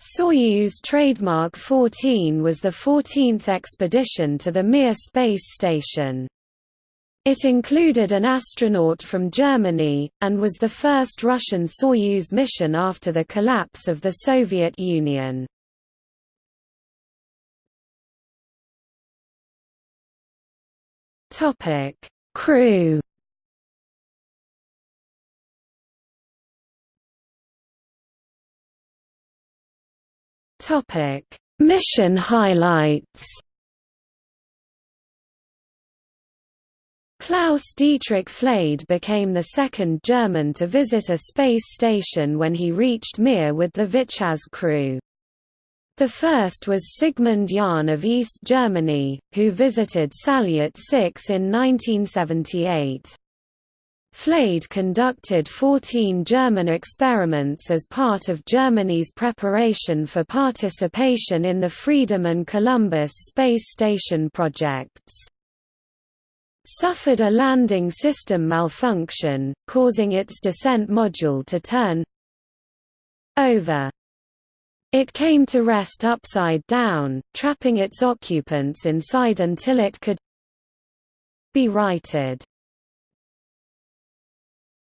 Soyuz trademark 14 was the 14th expedition to the Mir space station. It included an astronaut from Germany, and was the first Russian Soyuz mission after the collapse of the Soviet Union. Crew Topic: Mission highlights. Klaus Dietrich Flade became the second German to visit a space station when he reached Mir with the Vityaz crew. The first was Sigmund Jähn of East Germany, who visited Salyut 6 in 1978. Flade conducted 14 German experiments as part of Germany's preparation for participation in the Freedom and Columbus space station projects. Suffered a landing system malfunction, causing its descent module to turn over. It came to rest upside down, trapping its occupants inside until it could be righted.